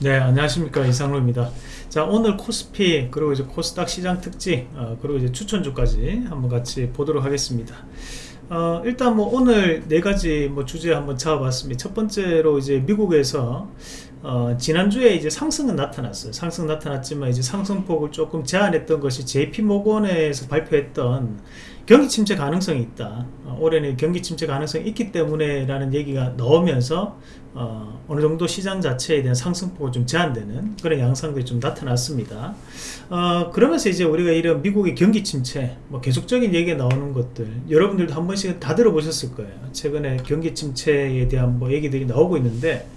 네 안녕하십니까. 이상로입니다. 자 오늘 코스피 그리고 이제 코스닥 시장 특징 어, 그리고 이제 추천주까지 한번 같이 보도록 하겠습니다. 어, 일단 뭐 오늘 네 가지 뭐 주제 한번 잡아봤습니다. 첫 번째로 이제 미국에서 어, 지난주에 이제 상승은 나타났어요. 상승 나타났지만 이제 상승폭을 조금 제한했던 것이 JP모건에서 발표했던 경기 침체 가능성이 있다. 어, 올해는 경기 침체 가능성이 있기 때문에 라는 얘기가 나오면서 어, 어느 정도 시장 자체에 대한 상승폭을 좀 제한되는 그런 양상들이 좀 나타났습니다. 어, 그러면서 이제 우리가 이런 미국의 경기 침체 뭐 계속적인 얘기가 나오는 것들 여러분들도 한 번씩 다 들어보셨을 거예요. 최근에 경기 침체에 대한 뭐 얘기들이 나오고 있는데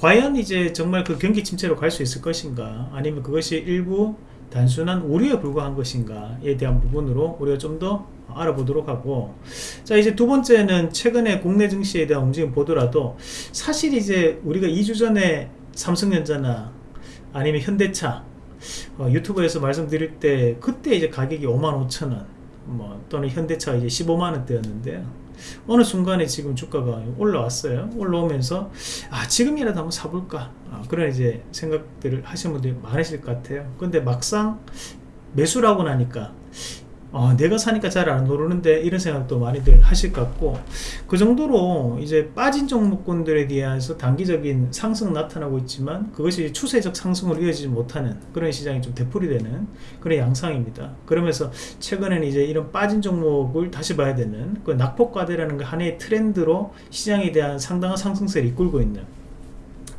과연 이제 정말 그 경기 침체로 갈 수 있을 것인가? 아니면 그것이 일부 단순한 우려에 불과한 것인가에 대한 부분으로 우리가 좀 더 알아보도록 하고. 자 이제 두 번째는 최근에 국내 증시에 대한 움직임 보더라도 사실 이제 우리가 2주 전에 삼성전자나 아니면 현대차 어, 유튜브에서 말씀드릴 때 그때 이제 가격이 55,000원 뭐 또는 현대차 이제 15만원대였는데요 어느 순간에 지금 주가가 올라왔어요. 올라오면서 아 지금이라도 한번 사볼까? 아, 그런 이제 생각들을 하시는 분들이 많으실 것 같아요. 근데 막상 매수라고 나니까 어, 내가 사니까 잘 안 오르는데 이런 생각도 많이들 하실 것 같고 그 정도로 이제 빠진 종목군들에 대해서 단기적인 상승 나타나고 있지만 그것이 추세적 상승으로 이어지지 못하는 그런 시장이 좀 되풀이 되는 그런 양상입니다. 그러면서 최근에는 이제 이런 빠진 종목을 다시 봐야 되는 그 낙폭과대라는 그 하나의 트렌드로 시장에 대한 상당한 상승세를 이끌고 있는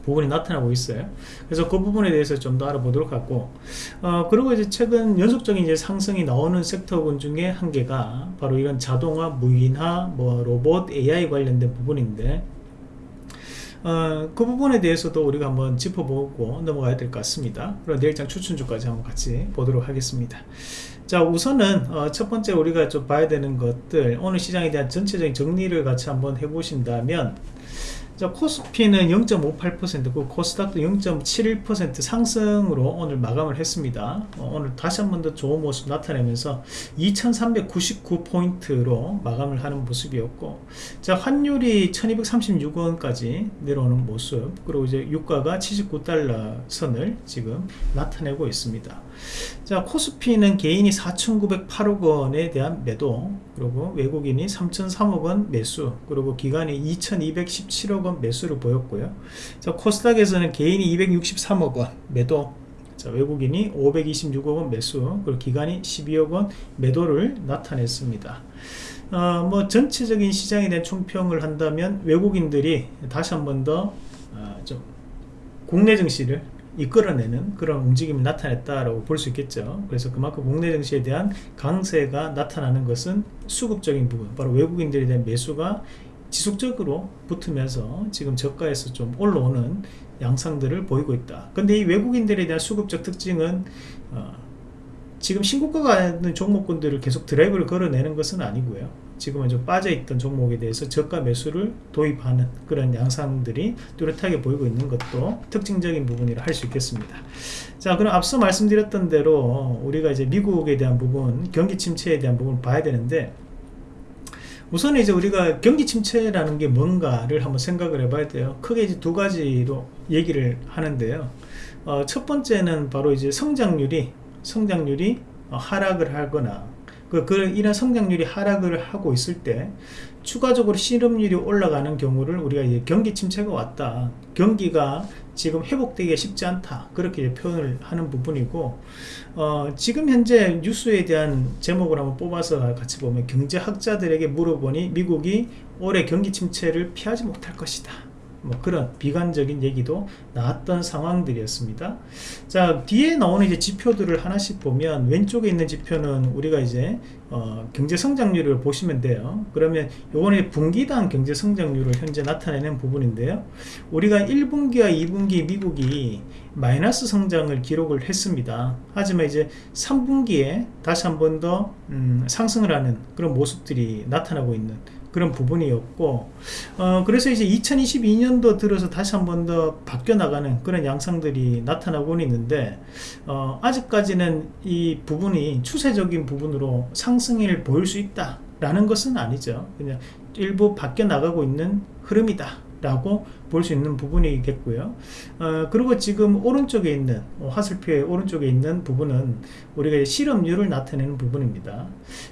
부분이 나타나고 있어요. 그래서 그 부분에 대해서 좀 더 알아보도록 하고, 어, 그리고 이제 최근 연속적인 이제 상승이 나오는 섹터군 중에 한 개가 바로 이런 자동화, 무인화, 뭐 로봇, AI 관련된 부분인데, 어, 그 부분에 대해서도 우리가 한번 짚어보고 넘어가야 될 것 같습니다. 그럼 내일장 추천주까지 한번 같이 보도록 하겠습니다. 자 우선은 어, 첫 번째 우리가 좀 봐야 되는 것들 오늘 시장에 대한 전체적인 정리를 같이 한번 해보신다면 자, 코스피는 0.58%, 그 코스닥도 0.71% 상승으로 오늘 마감을 했습니다. 어, 오늘 다시 한 번 더 좋은 모습 나타내면서 2399포인트로 마감을 하는 모습이었고, 자, 환율이 1236원까지 내려오는 모습, 그리고 이제 유가가 79달러 선을 지금 나타내고 있습니다. 자, 코스피는 개인이 4,908억 원에 대한 매도, 그리고 외국인이 3,003억 원 매수, 그리고 기관이 2,217억 원 매수를 보였고요. 자, 코스닥에서는 개인이 263억 원 매도, 자, 외국인이 526억 원 매수, 그리고 기관이 12억 원 매도를 나타냈습니다. 어, 뭐 전체적인 시장에 대한 총평을 한다면 외국인들이 다시 한 번더 어, 좀 국내 증시를 이끌어내는 그런 움직임이 나타냈다라고 볼 수 있겠죠. 그래서 그만큼 국내 증시에 대한 강세가 나타나는 것은 수급적인 부분, 바로 외국인들에 대한 매수가 지속적으로 붙으면서 지금 저가에서 좀 올라오는 양상들을 보이고 있다. 근데 이 외국인들에 대한 수급적 특징은 어, 지금 신고가가 있는 종목군들을 계속 드라이브를 걸어내는 것은 아니고요. 지금은 좀 빠져있던 종목에 대해서 저가 매수를 도입하는 그런 양상들이 뚜렷하게 보이고 있는 것도 특징적인 부분이라 할 수 있겠습니다. 자, 그럼 앞서 말씀드렸던 대로 우리가 이제 미국에 대한 부분, 경기 침체에 대한 부분을 봐야 되는데 우선 이제 우리가 경기 침체라는 게 뭔가를 한번 생각을 해봐야 돼요. 크게 이제 두 가지로 얘기를 하는데요. 어, 첫 번째는 바로 이제 성장률이 성장률이 어, 하락을 하거나 그, 그 이런 성장률이 하락을 하고 있을 때 추가적으로 실업률이 올라가는 경우를 우리가 경기 침체가 왔다. 경기가 지금 회복되기 쉽지 않다 그렇게 표현을 하는 부분이고 어, 지금 현재 뉴스에 대한 제목을 한번 뽑아서 같이 보면 경제학자들에게 물어보니 미국이 올해 경기 침체를 피하지 못할 것이다 뭐 그런 비관적인 얘기도 나왔던 상황들이었습니다. 자 뒤에 나오는 이제 지표들을 하나씩 보면 왼쪽에 있는 지표는 우리가 이제 어, 경제 성장률을 보시면 돼요. 그러면 요거는 분기당 경제 성장률을 현재 나타내는 부분인데요. 우리가 1분기와 2분기 미국이 마이너스 성장을 기록을 했습니다. 하지만 이제 3분기에 다시 한 번 더 음, 상승을 하는 그런 모습들이 나타나고 있는 그런 부분이었고 어, 그래서 이제 2022년도 들어서 다시 한 번 더 바뀌어 나가는 그런 양상들이 나타나고 있는데 어, 아직까지는 이 부분이 추세적인 부분으로 상승을 보일 수 있다 라는 것은 아니죠. 그냥 일부 바뀌어 나가고 있는 흐름이다 라고 볼 수 있는 부분이겠고요. 어, 그리고 지금 오른쪽에 있는 어, 화살표의 오른쪽에 있는 부분은 우리가 실업률을 나타내는 부분입니다.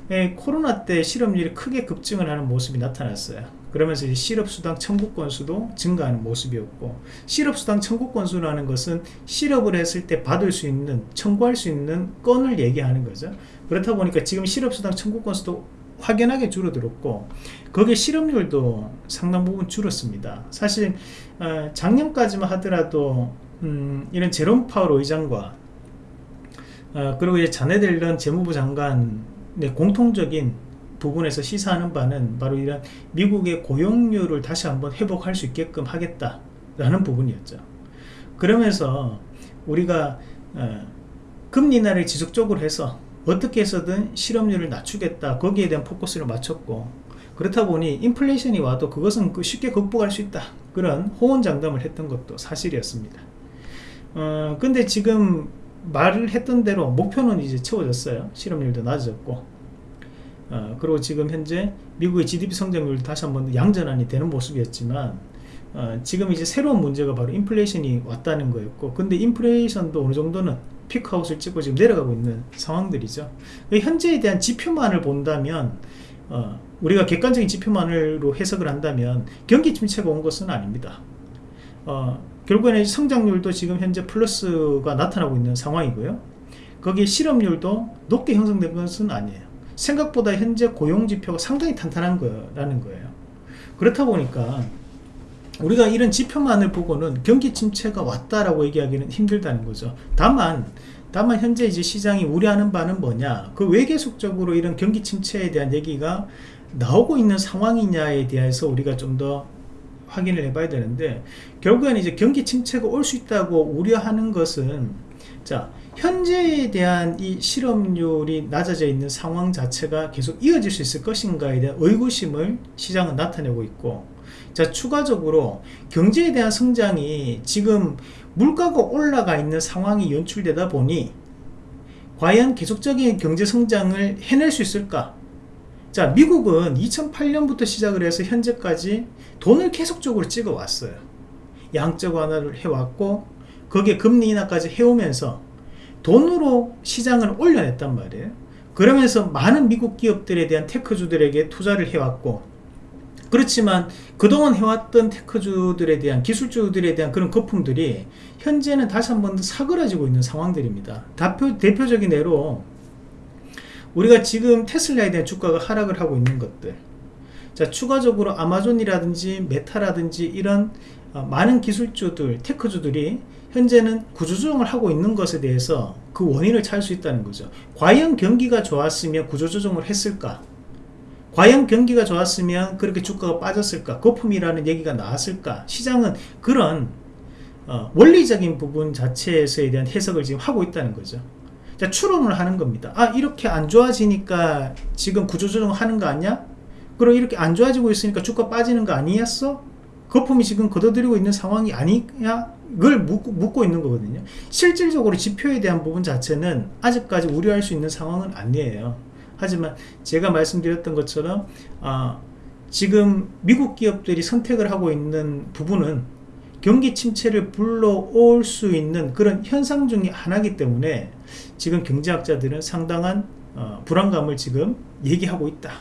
에, 코로나 때 실업률이 크게 급증을 하는 모습이 나타났어요. 그러면서 실업수당 청구 건수도 증가하는 모습이었고 실업수당 청구 건수라는 것은 실업을 했을 때 받을 수 있는 청구할 수 있는 건을 얘기하는 거죠. 그렇다 보니까 지금 실업수당 청구 건수도 확연하게 줄어들었고 거기에 실업률도 상당 부분 줄었습니다 사실 어, 작년까지만 하더라도 음, 이런 제롬 파월 의장과 어, 그리고 이제 자네들 이런 재무부 장관의 공통적인 부분에서 시사하는 바는 바로 이런 미국의 고용률을 다시 한번 회복할 수 있게끔 하겠다라는 부분이었죠. 그러면서 우리가 어, 금리 인하를 지속적으로 해서 어떻게 해서든 실업률을 낮추겠다. 거기에 대한 포커스를 맞췄고 그렇다 보니 인플레이션이 와도 그것은 그 쉽게 극복할 수 있다. 그런 호언장담을 했던 것도 사실이었습니다. 어, 근데 지금 말을 했던 대로 목표는 이제 채워졌어요. 실업률도 낮아졌고. 어, 그리고 지금 현재 미국의 GDP 성장률도 다시 한번 양전환이 되는 모습이었지만 어, 지금 이제 새로운 문제가 바로 인플레이션이 왔다는 거였고 근데 인플레이션도 어느 정도는 피크아웃을 찍고 지금 내려가고 있는 상황들이죠. 현재에 대한 지표만을 본다면 어, 우리가 객관적인 지표만으로 해석을 한다면 경기 침체가 온 것은 아닙니다. 어, 결국에는 성장률도 지금 현재 플러스가 나타나고 있는 상황이고요. 거기에 실업률도 높게 형성된 것은 아니에요. 생각보다 현재 고용지표가 상당히 탄탄한 거라는 거예요. 그렇다 보니까 우리가 이런 지표만을 보고는 경기 침체가 왔다라고 얘기하기는 힘들다는 거죠. 다만 다만 현재 이제 시장이 우려하는 바는 뭐냐? 그 왜 계속적으로 이런 경기 침체에 대한 얘기가 나오고 있는 상황이냐에 대해서 우리가 좀 더 확인을 해봐야 되는데 결국에는 이제 경기 침체가 올 수 있다고 우려하는 것은 자 현재에 대한 이 실업률이 낮아져 있는 상황 자체가 계속 이어질 수 있을 것인가에 대한 의구심을 시장은 나타내고 있고 자 추가적으로 경제에 대한 성장이 지금 물가가 올라가 있는 상황이 연출되다 보니 과연 계속적인 경제 성장을 해낼 수 있을까? 자 미국은 2008년부터 시작을 해서 현재까지 돈을 계속적으로 찍어 왔어요. 양적 완화를 해왔고 거기에 금리 인하까지 해오면서 돈으로 시장을 올려냈단 말이에요. 그러면서 많은 미국 기업들에 대한 테크주들에게 투자를 해왔고 그렇지만 그동안 해왔던 테크주들에 대한 기술주들에 대한 그런 거품들이 현재는 다시 한 번 더 사그라지고 있는 상황들입니다. 대표, 대표적인 예로 우리가 지금 테슬라에 대한 주가가 하락을 하고 있는 것들. 자 추가적으로 아마존이라든지 메타라든지 이런 어, 많은 기술주들 테크주들이 현재는 구조조정을 하고 있는 것에 대해서 그 원인을 찾을 수 있다는 거죠. 과연 경기가 좋았으면 구조조정을 했을까 과연 경기가 좋았으면 그렇게 주가가 빠졌을까 거품이라는 얘기가 나왔을까 시장은 그런 어, 원리적인 부분 자체에서에 대한 해석을 지금 하고 있다는 거죠 자 추론을 하는 겁니다 아 이렇게 안 좋아지니까 지금 구조조정 하는 거 아니야? 그리고 이렇게 안 좋아지고 있으니까 주가 빠지는 거 아니었어? 거품이 지금 걷어들이고 있는 상황이 아니냐? 을 묻고, 묻고 있는 거거든요 실질적으로 지표에 대한 부분 자체는 아직까지 우려할 수 있는 상황은 아니에요 하지만 제가 말씀드렸던 것처럼 아, 지금 미국 기업들이 선택을 하고 있는 부분은 경기 침체를 불러올 수 있는 그런 현상 중의 하나이기 때문에 지금 경제학자들은 상당한 어, 불안감을 지금 얘기하고 있다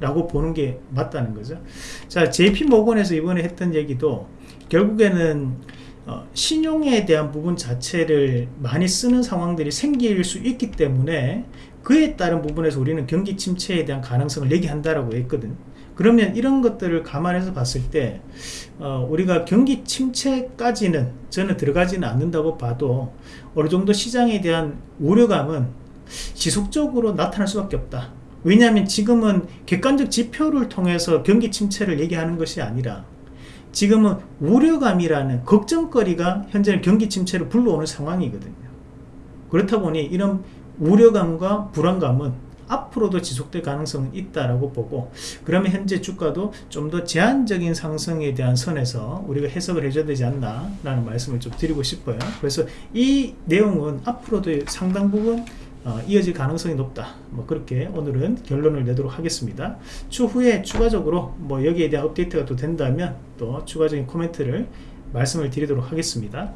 라고 보는 게 맞다는 거죠. 자 JP 모건에서 이번에 했던 얘기도 결국에는 어, 신용에 대한 부분 자체를 많이 쓰는 상황들이 생길 수 있기 때문에 그에 따른 부분에서 우리는 경기 침체에 대한 가능성을 얘기한다라고 했거든. 그러면 이런 것들을 감안해서 봤을 때 어, 우리가 경기 침체까지는 저는 들어가지는 않는다고 봐도 어느 정도 시장에 대한 우려감은 지속적으로 나타날 수밖에 없다. 왜냐하면 지금은 객관적 지표를 통해서 경기 침체를 얘기하는 것이 아니라 지금은 우려감이라는 걱정거리가 현재는 경기 침체를 불러오는 상황이거든요. 그렇다 보니 이런 우려감과 불안감은 앞으로도 지속될 가능성은 있다라고 보고 그러면 현재 주가도 좀 더 제한적인 상승에 대한 선에서 우리가 해석을 해줘야 되지 않나 라는 말씀을 좀 드리고 싶어요. 그래서 이 내용은 앞으로도 상당 부분 어, 이어질 가능성이 높다. 뭐 그렇게 오늘은 결론을 내도록 하겠습니다. 추후에 추가적으로 뭐 여기에 대한 업데이트가 또 된다면 또 추가적인 코멘트를 말씀을 드리도록 하겠습니다.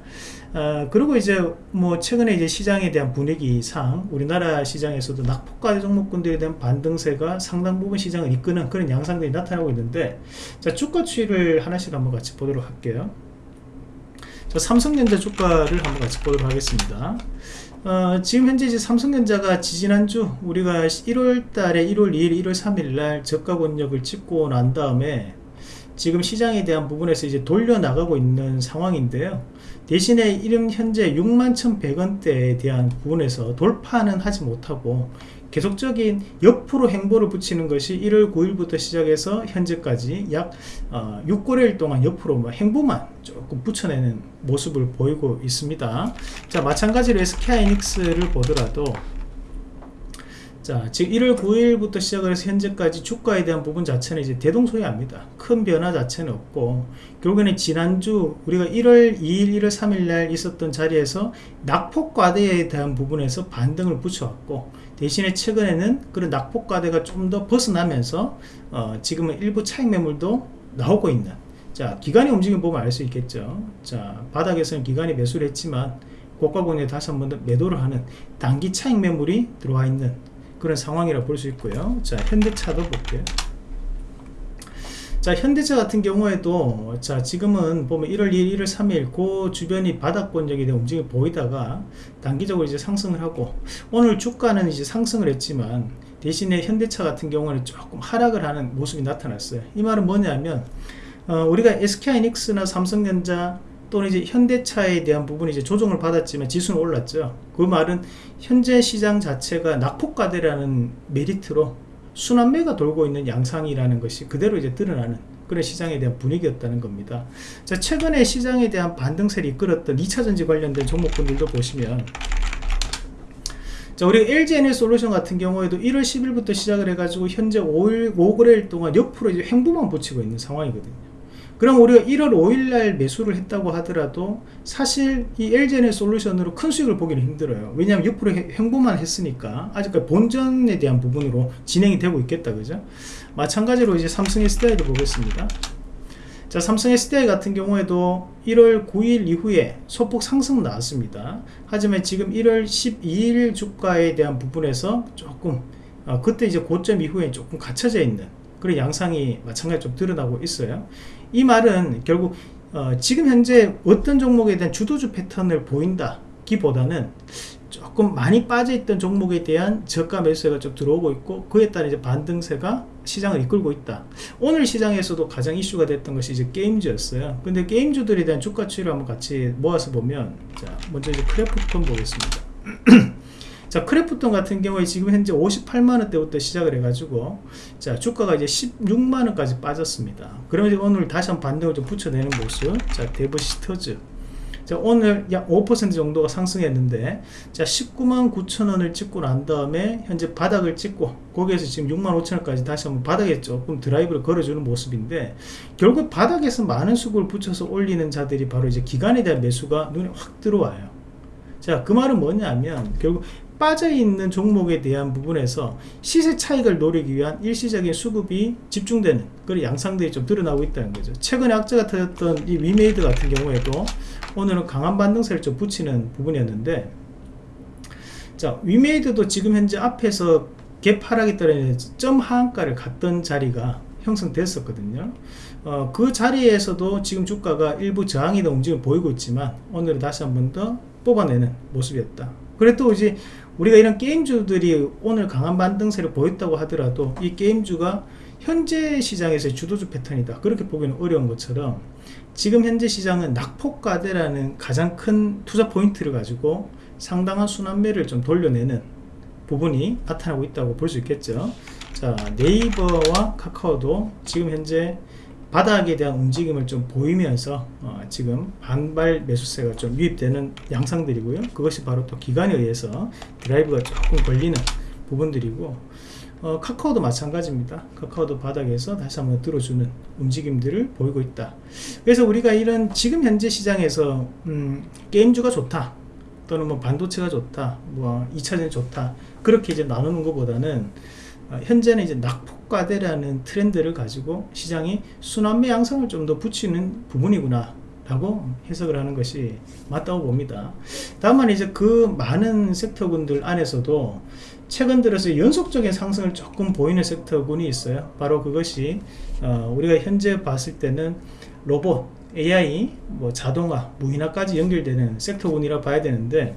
어, 그리고 이제 뭐 최근에 이제 시장에 대한 분위기상 우리나라 시장에서도 낙폭과 종목군들에 대한 반등세가 상당 부분 시장을 이끄는 그런 양상들이 나타나고 있는데 자 주가 추이를 하나씩 한번 같이 보도록 할게요. 자 삼성전자 주가를 한번 같이 보도록 하겠습니다. 어, 지금 현재 이제 삼성전자가 지지난주 우리가 1월 달에 1월 2일 1월 3일 날 저가 권역을 찍고 난 다음에 지금 시장에 대한 부분에서 이제 돌려 나가고 있는 상황인데요. 대신에 이름 현재 61,100원대에 대한 부분에서 돌파는 하지 못하고 계속적인 옆으로 행보를 붙이는 것이 1월 9일부터 시작해서 현재까지 약 어, 6거래일 동안 옆으로 뭐 행보만 조금 붙여내는 모습을 보이고 있습니다. 자 마찬가지로 SK하이닉스를 보더라도 자, 지금 1월 9일부터 시작을 해서 현재까지 주가에 대한 부분 자체는 이제 대동소이합니다. 큰 변화 자체는 없고 결국에는 지난주 우리가 1월 2일, 1월 3일 날 있었던 자리에서 낙폭과대에 대한 부분에서 반등을 붙여왔고 대신에 최근에는 그런 낙폭과대가 좀 더 벗어나면서 어, 지금은 일부 차익 매물도 나오고 있는 자 기간의 움직임 보면 알 수 있겠죠. 자 바닥에서는 기간이 매수를 했지만 고가 권에 다시 한 번 더 매도를 하는 단기 차익 매물이 들어와 있는 그런 상황이라 볼수 있고요. 자 현대차도 볼게요. 자 현대차 같은 경우에도 자 지금은 보면 1월 2일 1월 3일 그 주변이 바닥권역에 대한 움직임이 보이다가 단기적으로 이제 상승을 하고 오늘 주가는 이제 상승을 했지만 대신에 현대차 같은 경우는 조금 하락을 하는 모습이 나타났어요. 이 말은 뭐냐면 어, 우리가 SK하이닉스나 삼성전자 또는 이제 현대차에 대한 부분이 이제 조정을 받았지만 지수는 올랐죠. 그 말은 현재 시장 자체가 낙폭과대라는 메리트로 순환매가 돌고 있는 양상이라는 것이 그대로 이제 드러나는 그런 시장에 대한 분위기였다는 겁니다. 자, 최근에 시장에 대한 반등세를 이끌었던 2차전지 관련된 종목군들도 보시면 자, 우리 LG에너 솔루션 같은 경우에도 1월 10일부터 시작을 해가지고 현재 5일, 5거래일 동안 옆으로 이제 횡보만 붙이고 있는 상황이거든요. 그럼 우리가 1월 5일날 매수를 했다고 하더라도 사실 이 LGN의 솔루션으로 큰 수익을 보기는 힘들어요. 왜냐하면 옆으로 행보만 했으니까 아직까지 본전에 대한 부분으로 진행이 되고 있겠다. 그죠? 마찬가지로 이제 삼성 SDI도 보겠습니다. 자 삼성 SDI 같은 경우에도 1월 9일 이후에 소폭 상승 나왔습니다. 하지만 지금 1월 12일 주가에 대한 부분에서 조금 어, 그때 이제 고점 이후에 조금 갇혀져 있는 그런 양상이 마찬가지로 좀 드러나고 있어요 이 말은 결국 어, 지금 현재 어떤 종목에 대한 주도주 패턴을 보인다 기보다는 조금 많이 빠져있던 종목에 대한 저가 매수세가 좀 들어오고 있고 그에 따른 이제 반등세가 시장을 이끌고 있다. 오늘 시장에서도 가장 이슈가 됐던 것이 이제 게임주였어요. 근데 게임주들에 대한 주가 추이를 한번 같이 모아서 보면 자 먼저 이제 크래프톤 보겠습니다 자 크래프톤 같은 경우에 지금 현재 58만원대부터 시작을 해가지고 자 주가가 이제 16만원까지 빠졌습니다. 그러면 오늘 다시 한번 반등을 좀 붙여내는 모습 자 데브시터즈. 자 오늘 약 5% 정도가 상승했는데 자 19만 9천원을 찍고 난 다음에 현재 바닥을 찍고 거기에서 지금 6만 5천원까지 다시 한번 바닥에 조금 드라이브를 걸어주는 모습인데 결국 바닥에서 많은 수급을 붙여서 올리는 자들이 바로 이제 기관에 대한 매수가 눈에 확 들어와요. 자 그 말은 뭐냐면 결국 빠져있는 종목에 대한 부분에서 시세 차익을 노리기 위한 일시적인 수급이 집중되는 그런 양상들이 좀 드러나고 있다는 거죠. 최근에 악재가 터졌던 이 위메이드 같은 경우에도 오늘은 강한 반등세를 좀 붙이는 부분이었는데 자 위메이드도 지금 현재 앞에서 갭 하락에 따른 점 하한가를 갔던 자리가 형성됐었거든요. 어, 그 자리에서도 지금 주가가 일부 저항이나 움직임을 보이고 있지만 오늘은 다시 한 번 더 뽑아내는 모습이었다 그래도 이제 우리가 이런 게임주들이 오늘 강한 반등세를 보였다고 하더라도 이 게임주가 현재 시장에서의 주도주 패턴이다. 그렇게 보기는 어려운 것처럼 지금 현재 시장은 낙폭과대라는 가장 큰 투자 포인트를 가지고 상당한 순환매를 좀 돌려내는 부분이 나타나고 있다고 볼 수 있겠죠. 자 네이버와 카카오도 지금 현재 바닥에 대한 움직임을 좀 보이면서 어, 지금 반발 매수세가 좀 유입되는 양상들이고요. 그것이 바로 또 기간에 의해서 드라이브가 조금 걸리는 부분들이고 어, 카카오도 마찬가지입니다. 카카오도 바닥에서 다시 한번 들어주는 움직임들을 보이고 있다. 그래서 우리가 이런 지금 현재 시장에서 음, 게임주가 좋다 또는 뭐 반도체가 좋다 뭐 2차전이 좋다 그렇게 이제 나누는 것보다는 어, 현재는 이제 낙폭 과대라는 트렌드를 가지고 시장이 순환매 양상을 좀 더 붙이는 부분이구나 라고 해석을 하는 것이 맞다고 봅니다. 다만 이제 그 많은 섹터군들 안에서도 최근 들어서 연속적인 상승을 조금 보이는 섹터군이 있어요. 바로 그것이 어, 우리가 현재 봤을 때는 로봇, AI, 뭐 자동화, 무인화까지 연결되는 섹터군이라 봐야 되는데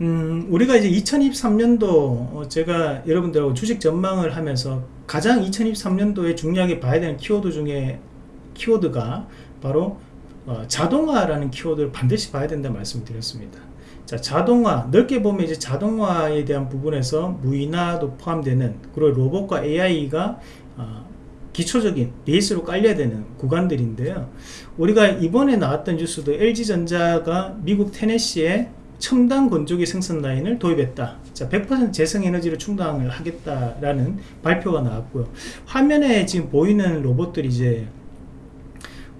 음, 우리가 이제 2023년도 어, 제가 여러분들하고 주식 전망을 하면서 가장 2023년도에 중요하게 봐야 되는 키워드 중에 키워드가 바로 어, 자동화라는 키워드를 반드시 봐야 된다 말씀을 드렸습니다. 자, 자동화 넓게 보면 이제 자동화에 대한 부분에서 무인화도 포함되는 그리고 로봇과 AI가 어, 기초적인 베이스로 깔려야 되는 구간들인데요. 우리가 이번에 나왔던 뉴스도 LG전자가 미국 테네시에 첨단 건조기 생산 라인을 도입했다. 자, 100% 재생에너지를 충당을 하겠다라는 발표가 나왔고요. 화면에 지금 보이는 로봇들이 이제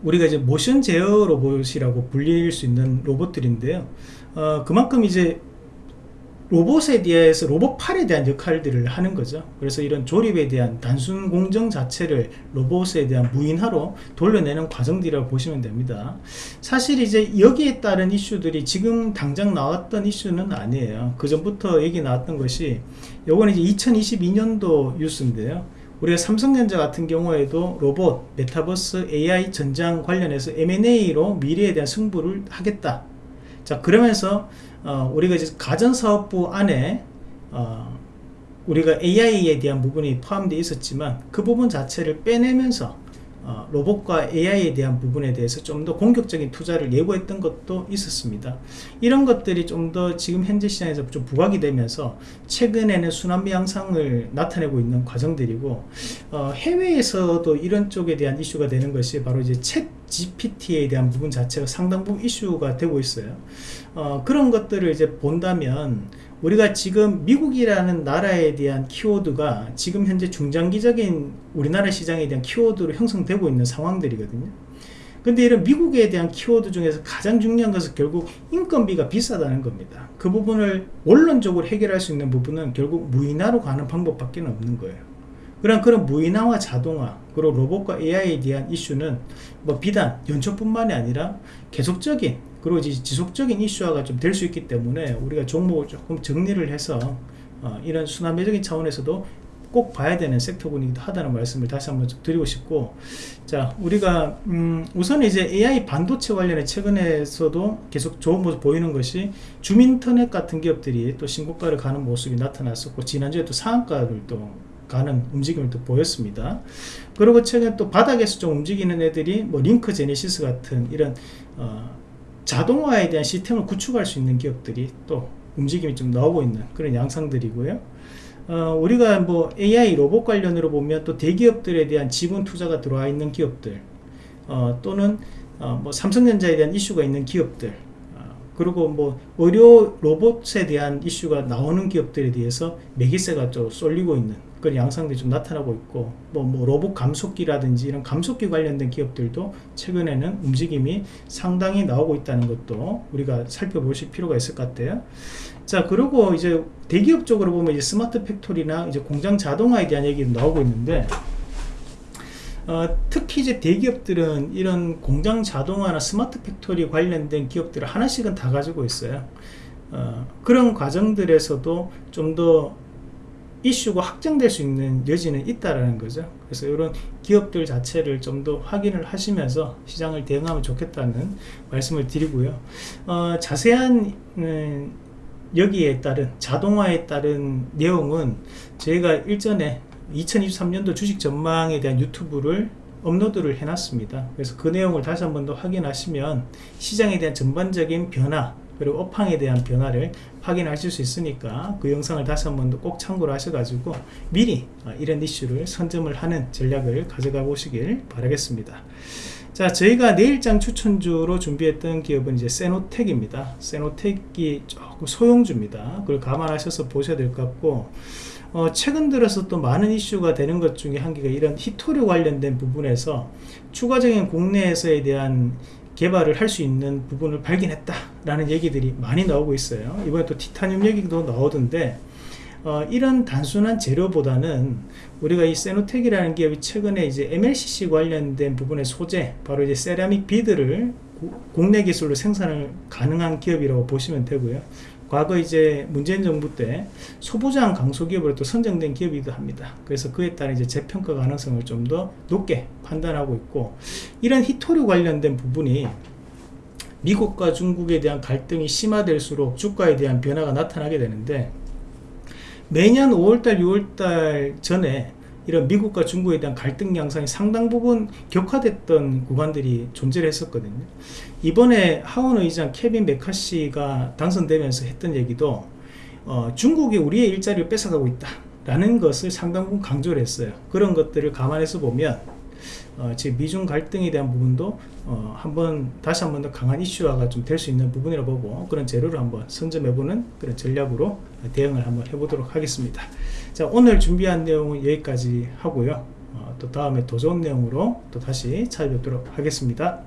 우리가 이제 모션 제어 로봇이라고 불릴 수 있는 로봇들인데요. 어, 그만큼 이제 로봇에 대해서 로봇팔에 대한 역할들을 하는 거죠. 그래서 이런 조립에 대한 단순 공정 자체를 로봇에 대한 무인화로 돌려내는 과정들이라고 보시면 됩니다. 사실 이제 여기에 따른 이슈들이 지금 당장 나왔던 이슈는 아니에요. 그 전부터 얘기 나왔던 것이 요거는 이제 2022년도 뉴스인데요. 우리가 삼성전자 같은 경우에도 로봇, 메타버스, AI 전장 관련해서 M&A로 미래에 대한 승부를 하겠다. 자 그러면서 어, 우리가 이제 가전사업부 안에 어, 우리가 AI에 대한 부분이 포함되어 있었지만 그 부분 자체를 빼내면서 어, 로봇과 AI에 대한 부분에 대해서 좀 더 공격적인 투자를 예고했던 것도 있었습니다. 이런 것들이 좀 더 지금 현재 시장에서 좀 부각이 되면서 최근에는 순환비 양상을 나타내고 있는 과정들이고 어, 해외에서도 이런 쪽에 대한 이슈가 되는 것이 바로 이제 챗 GPT에 대한 부분 자체가 상당 부분 이슈가 되고 있어요. 어, 그런 것들을 이제 본다면 우리가 지금 미국이라는 나라에 대한 키워드가 지금 현재 중장기적인 우리나라 시장에 대한 키워드로 형성되고 있는 상황들이거든요. 근데 이런 미국에 대한 키워드 중에서 가장 중요한 것은 결국 인건비가 비싸다는 겁니다. 그 부분을 원론적으로 해결할 수 있는 부분은 결국 무인화로 가는 방법밖에 없는 거예요 그런 그런 무인화와 자동화 그리고 로봇과 AI에 대한 이슈는 뭐 비단 연초뿐만이 아니라 계속적인 그리고 지속적인 이슈화가 좀 될 수 있기 때문에 우리가 종목을 조금 정리를 해서 어, 이런 순환매적인 차원에서도 꼭 봐야 되는 섹터군이기도 하다는 말씀을 다시 한번 좀 드리고 싶고 자 우리가 음 우선 이제 AI 반도체 관련해 최근에서도 계속 좋은 모습 보이는 것이 주민터넷 같은 기업들이 또 신고가를 가는 모습이 나타났었고 지난주에 또 상한가를 또 가는 움직임을 또 보였습니다 그리고 최근 또 바닥에서 좀 움직이는 애들이 뭐 링크 제네시스 같은 이런 어 자동화에 대한 시스템을 구축할 수 있는 기업들이 또 움직임이 좀 나오고 있는 그런 양상들이고요. 어, 우리가 뭐 AI 로봇 관련으로 보면 또 대기업들에 대한 지분 투자가 들어와 있는 기업들 어, 또는 어, 뭐 삼성전자에 대한 이슈가 있는 기업들 어, 그리고 뭐 의료 로봇에 대한 이슈가 나오는 기업들에 대해서 매기세가 좀 쏠리고 있는 그런 양상들이 좀 나타나고 있고 뭐, 뭐 로봇 감속기라든지 이런 감속기 관련된 기업들도 최근에는 움직임이 상당히 나오고 있다는 것도 우리가 살펴보실 필요가 있을 것 같아요. 자 그리고 이제 대기업 쪽으로 보면 이제 smart factory나 이제 공장 자동화에 대한 얘기도 나오고 있는데 어, 특히 이제 대기업들은 이런 공장 자동화나 smart factory 관련된 기업들을 하나씩은 다 가지고 있어요. 어, 그런 과정들에서도 좀 더 이슈가 확정될 수 있는 여지는 있다라는 거죠. 그래서 이런 기업들 자체를 좀 더 확인을 하시면서 시장을 대응하면 좋겠다는 말씀을 드리고요. 어, 자세한 음, 여기에 따른 자동화에 따른 내용은 저희가 일전에 2023년도 주식 전망에 대한 유튜브를 업로드를 해놨습니다 그래서 그 내용을 다시 한 번 더 확인하시면 시장에 대한 전반적인 변화 그리고 업황에 대한 변화를 확인하실 수 있으니까 그 영상을 다시 한 번 더 꼭 참고를 하셔가지고 미리 어, 이런 이슈를 선점을 하는 전략을 가져가 보시길 바라겠습니다. 자 저희가 내일장 추천주로 준비했던 기업은 이제 세노텍입니다. 세노텍이 조금 소형주입니다. 그걸 감안하셔서 보셔야 될 것 같고 어, 최근 들어서 또 많은 이슈가 되는 것 중에 한 개가 이런 히토류 관련된 부분에서 추가적인 국내에서에 대한 개발을 할 수 있는 부분을 발견했다 라는 얘기들이 많이 나오고 있어요. 이번에 또 티타늄 얘기도 나오던데 어, 이런 단순한 재료보다는 우리가 이 세노텍이라는 기업이 최근에 이제 MLCC 관련된 부분의 소재 바로 이제 세라믹 비드를 구- 국내 기술로 생산을 가능한 기업이라고 보시면 되고요 과거 이제 문재인 정부 때 소부장 강소기업으로 또 선정된 기업이기도 합니다. 그래서 그에 따른 이제 재평가 가능성을 좀 더 높게 판단하고 있고 이런 히토류 관련된 부분이 미국과 중국에 대한 갈등이 심화될수록 주가에 대한 변화가 나타나게 되는데 매년 5월달, 6월달 전에 이런 미국과 중국에 대한 갈등 양상이 상당 부분 격화됐던 구간들이 존재를 했었거든요. 이번에 하원 의장 케빈 메카시가 당선되면서 했던 얘기도 어, 중국이 우리의 일자리를 뺏어가고 있다. 라는 것을 상당 부분 강조를 했어요. 그런 것들을 감안해서 보면 어, 지금 미중 갈등에 대한 부분도 어, 한번 다시 한번 더 강한 이슈화가 좀 될 수 있는 부분이라 보고 그런 재료를 한번 선점해보는 그런 전략으로 대응을 한번 해보도록 하겠습니다. 자 오늘 준비한 내용은 여기까지 하고요. 어, 또 다음에 더 좋은 내용으로 또 다시 찾아뵙도록 하겠습니다.